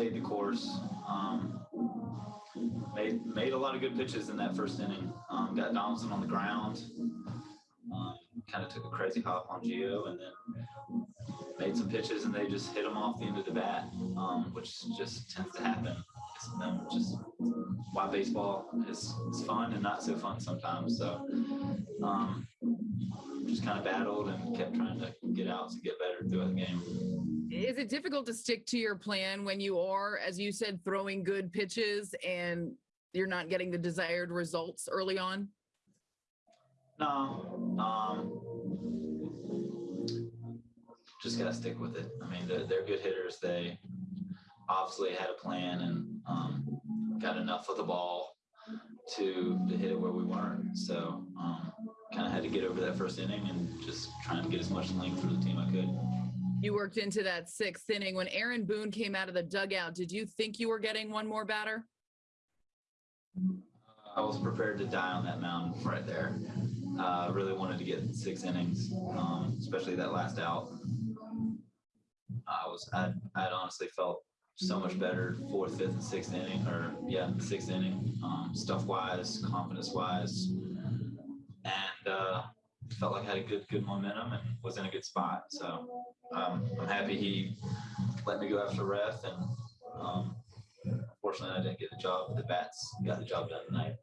stayed the course. Um, made made a lot of good pitches in that first inning. Um, got Donaldson on the ground. Um, kind of took a crazy hop on Gio and then made some pitches, and they just hit them off the end of the bat, um, which just tends to happen. It's just why baseball is, is fun and not so fun sometimes. So um, just kind of battled and kept trying to get outs and get better throughout the game. Is it difficult to stick to your plan when you are, as you said, throwing good pitches and you're not getting the desired results early on? No, um, just gotta stick with it. I mean, they're, they're good hitters. They obviously had a plan and um, got enough of the ball to to hit it where we weren't. So um, kind of had to get over that first inning and just trying to get as much length through the team I could. You worked into that sixth inning. When Aaron Boone came out of the dugout, did you think you were getting one more batter? I was prepared to die on that mound right there. Uh, I really wanted to get six innings, um, especially that last out. I was, I, I honestly felt so much better fourth, fifth, and sixth inning, or yeah, sixth inning, um, stuff wise, confidence wise, and uh, felt like I had a good, good momentum and was in a good spot. So um, I'm happy he let me go after ref, and um, unfortunately I didn't get the job. The bats got the job done tonight.